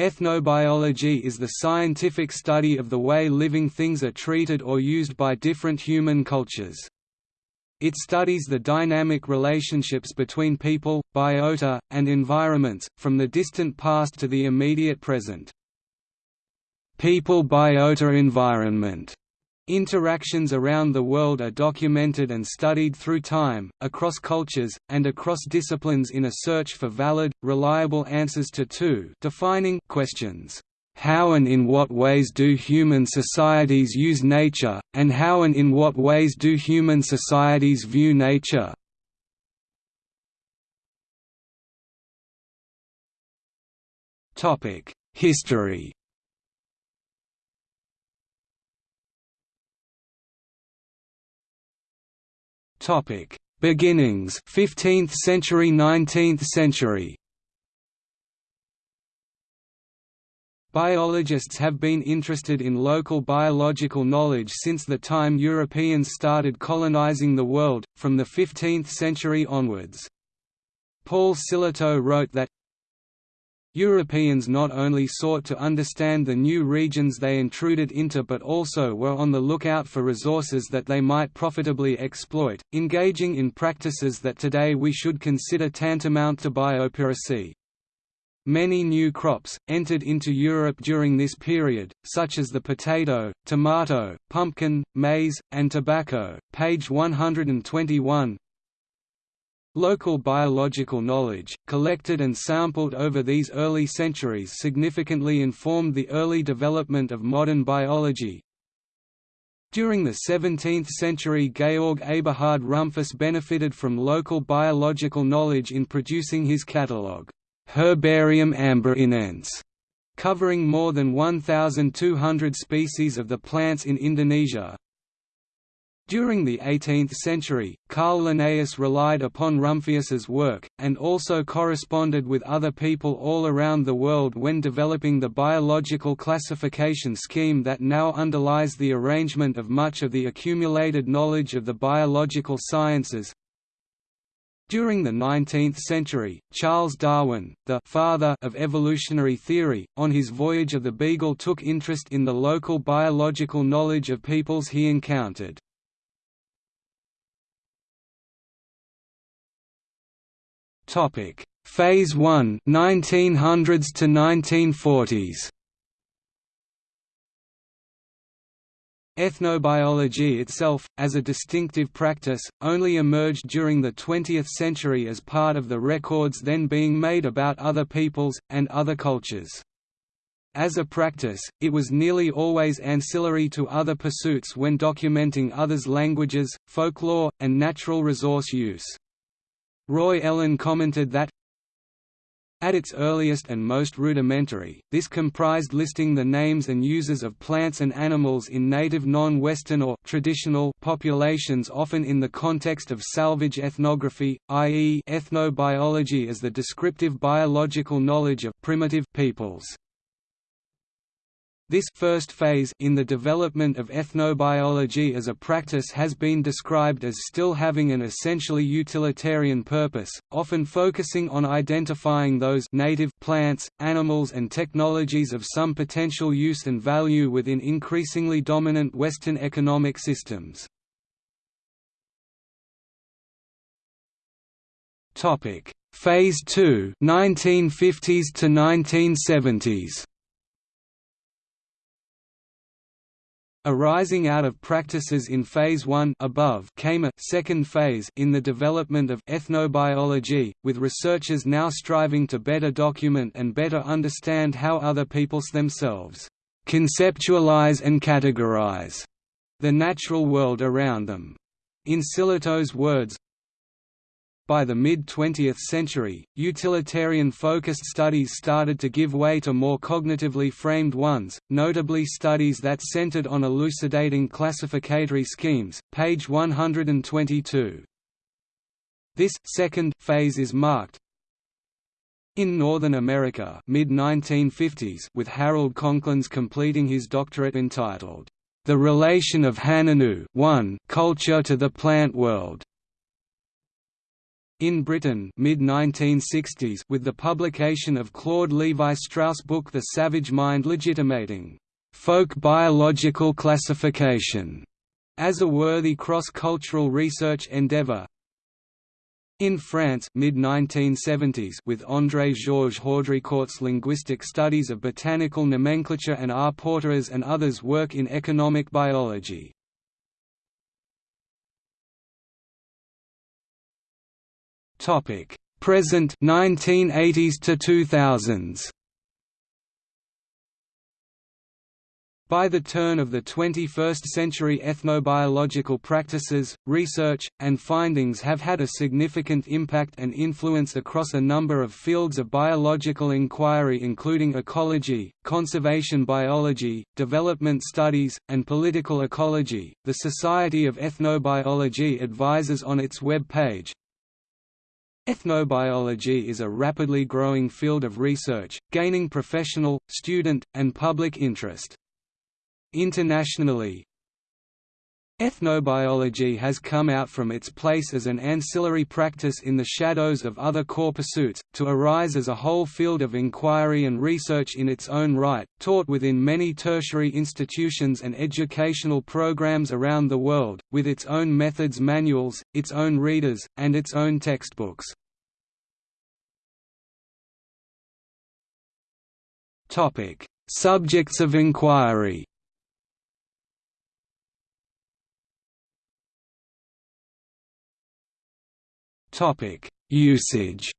Ethnobiology is the scientific study of the way living things are treated or used by different human cultures. It studies the dynamic relationships between people, biota, and environments, from the distant past to the immediate present. People-biota environment Interactions around the world are documented and studied through time, across cultures, and across disciplines in a search for valid, reliable answers to two defining questions. How and in what ways do human societies use nature, and how and in what ways do human societies view nature? History Topic: Beginnings. 15th century 19th century. Biologists have been interested in local biological knowledge since the time Europeans started colonizing the world, from the 15th century onwards. Paul Sillitoe wrote that, Europeans not only sought to understand the new regions they intruded into but also were on the lookout for resources that they might profitably exploit, engaging in practices that today we should consider tantamount to biopiracy. Many new crops, entered into Europe during this period, such as the potato, tomato, pumpkin, maize, and tobacco page 121, Local biological knowledge, collected and sampled over these early centuries significantly informed the early development of modern biology. During the 17th century Georg Eberhard Rumphius benefited from local biological knowledge in producing his catalogue, Herbarium Amboinense, covering more than 1,200 species of the plants in Indonesia, during the 18th century, Carl Linnaeus relied upon Rumphius's work, and also corresponded with other people all around the world when developing the biological classification scheme that now underlies the arrangement of much of the accumulated knowledge of the biological sciences. During the 19th century, Charles Darwin, the father of evolutionary theory, on his voyage of the Beagle took interest in the local biological knowledge of peoples he encountered. Topic: Phase 1 1900s to 1940s. Ethnobiology itself, as a distinctive practice, only emerged during the 20th century as part of the records then being made about other peoples, and other cultures. As a practice, it was nearly always ancillary to other pursuits when documenting others' languages, folklore, and natural resource use. Roy Ellen commented that at its earliest and most rudimentary, this comprised listing the names and uses of plants and animals in native non-Western or traditional populations often in the context of salvage ethnography, i.e. ethnobiology as the descriptive biological knowledge of primitive peoples. This first phase in the development of ethnobiology as a practice has been described as still having an essentially utilitarian purpose, often focusing on identifying those native plants, animals and technologies of some potential use and value within increasingly dominant Western economic systems. Phase 2 1950s to 1970s Arising out of practices in Phase 1 above came a second phase in the development of ethnobiology, with researchers now striving to better document and better understand how other peoples themselves conceptualize and categorize the natural world around them. In Sillitoe's words, by the mid-20th century, utilitarian-focused studies started to give way to more cognitively framed ones, notably studies that centered on elucidating classificatory schemes, page 122. This second phase is marked in Northern America mid-1950s with Harold Conklins completing his doctorate entitled, The Relation of Hanunoo Culture to the Plant World in Britain mid-1960s with the publication of Claude Lévi-Strauss' book The Savage Mind legitimating folk biological classification as a worthy cross-cultural research endeavor. In France mid-1970s with André-Georges Haudricourt's linguistic studies of botanical nomenclature and R. Porteres and others work in economic biology. Topic: Present 1980s to 2000s. By the turn of the 21st century ethnobiological practices, research, and findings have had a significant impact and influence across a number of fields of biological inquiry including ecology, conservation biology, development studies, and political ecology. The Society of Ethnobiology advises on its web page, Ethnobiology is a rapidly growing field of research, gaining professional, student, and public interest. Internationally, Ethnobiology has come out from its place as an ancillary practice in the shadows of other core pursuits, to arise as a whole field of inquiry and research in its own right, taught within many tertiary institutions and educational programs around the world, with its own methods manuals, its own readers, and its own textbooks. Topic: Subjects of inquiry. Topic: Usage.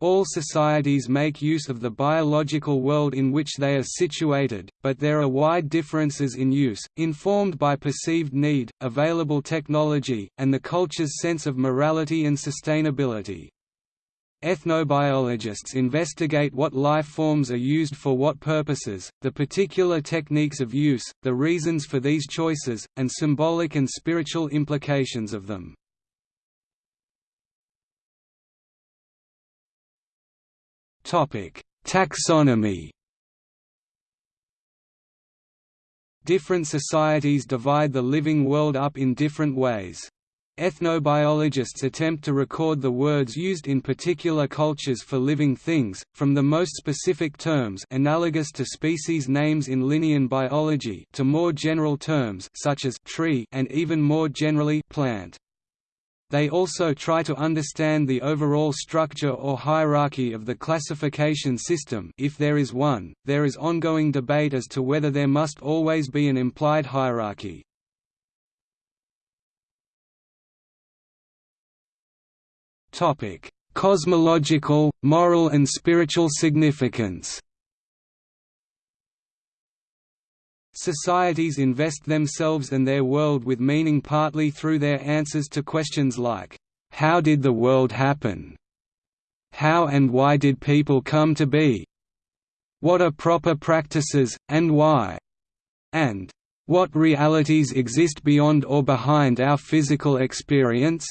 All societies make use of the biological world in which they are situated, but there are wide differences in use, informed by perceived need, available technology, and the culture's sense of morality and sustainability. Ethnobiologists investigate what life forms are used for what purposes, the particular techniques of use, the reasons for these choices, and symbolic and spiritual implications of them. Taxonomy Different societies divide the living world up in different ways. Ethnobiologists attempt to record the words used in particular cultures for living things, from the most specific terms analogous to species names in Linnean biology to more general terms such as tree and even more generally plant. They also try to understand the overall structure or hierarchy of the classification system if there is one. There is ongoing debate as to whether there must always be an implied hierarchy. Cosmological, moral and spiritual significance. Societies invest themselves and their world with meaning partly through their answers to questions like, "How did the world happen? How and why did people come to be? What are proper practices, and why?" and "What realities exist beyond or behind our physical experience?"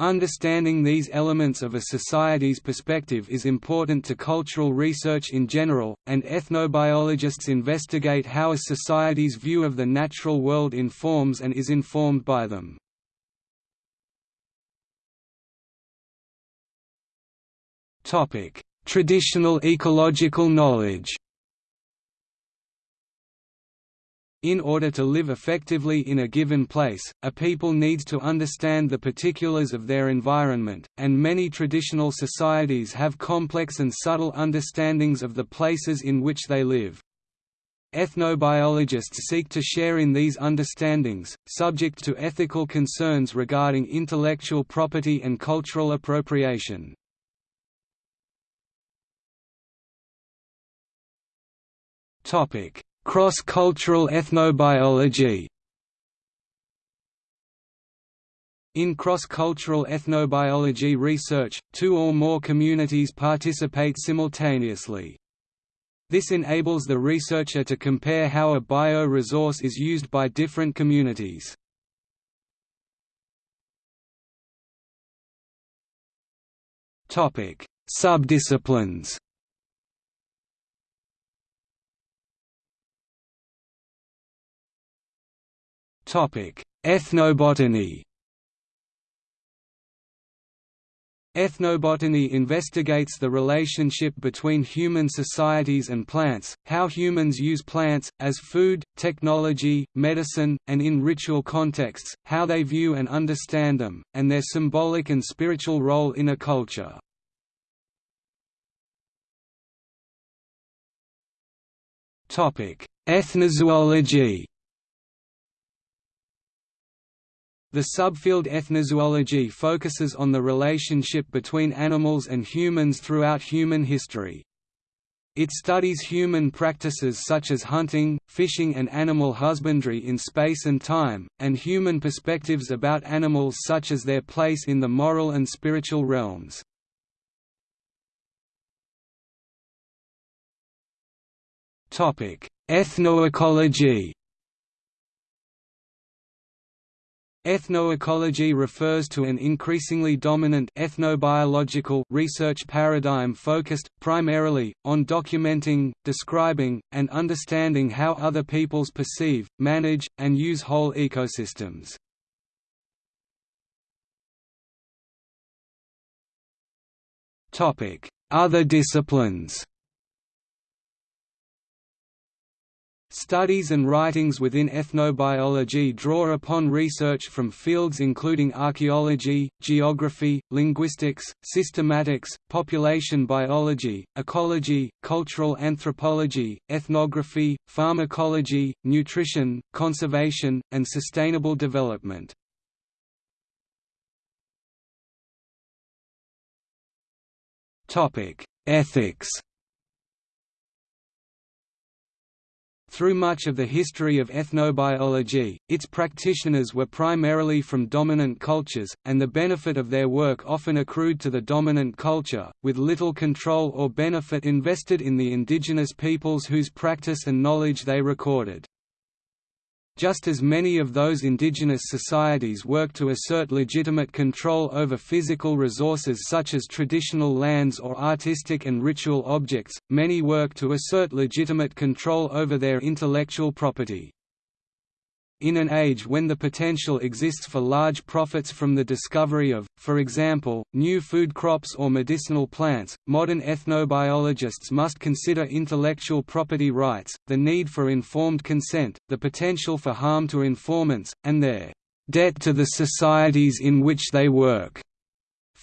Understanding these elements of a society's perspective is important to cultural research in general, and ethnobiologists investigate how a society's view of the natural world informs and is informed by them. Traditional ecological knowledge In order to live effectively in a given place, a people needs to understand the particulars of their environment, and many traditional societies have complex and subtle understandings of the places in which they live. Ethnobiologists seek to share in these understandings, subject to ethical concerns regarding intellectual property and cultural appropriation. Topic: Cross-cultural ethnobiology In cross-cultural ethnobiology research, two or more communities participate simultaneously. This enables the researcher to compare how a bio-resource is used by different communities. Subdisciplines Ethnobotany. Ethnobotany investigates the relationship between human societies and plants, how humans use plants, as food, technology, medicine, and in ritual contexts, how they view and understand them, and their symbolic and spiritual role in a culture. Ethnozoology The subfield ethnozoology focuses on the relationship between animals and humans throughout human history. It studies human practices such as hunting, fishing and animal husbandry in space and time, and human perspectives about animals such as their place in the moral and spiritual realms. Ethnoecology Ethnoecology refers to an increasingly dominant ethnobiological research paradigm focused, primarily, on documenting, describing, and understanding how other peoples perceive, manage, and use whole ecosystems. Other disciplines Studies and writings within ethnobiology draw upon research from fields including archaeology, geography, linguistics, systematics, population biology, ecology, cultural anthropology, ethnography, pharmacology, nutrition, conservation, and sustainable development. Ethics Through much of the history of ethnobiology, its practitioners were primarily from dominant cultures, and the benefit of their work often accrued to the dominant culture, with little control or benefit invested in the indigenous peoples whose practice and knowledge they recorded. Just as many of those indigenous societies work to assert legitimate control over physical resources such as traditional lands or artistic and ritual objects, many work to assert legitimate control over their intellectual property. In an age when the potential exists for large profits from the discovery of, for example, new food crops or medicinal plants, modern ethnobiologists must consider intellectual property rights, the need for informed consent, the potential for harm to informants, and their debt to the societies in which they work.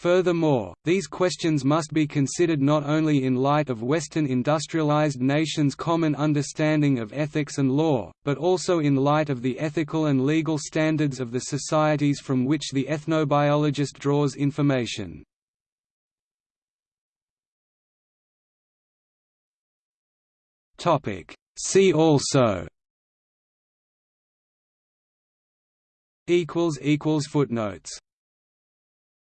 Furthermore, these questions must be considered not only in light of Western industrialized nations' common understanding of ethics and law, but also in light of the ethical and legal standards of the societies from which the ethnobiologist draws information. See also Footnotes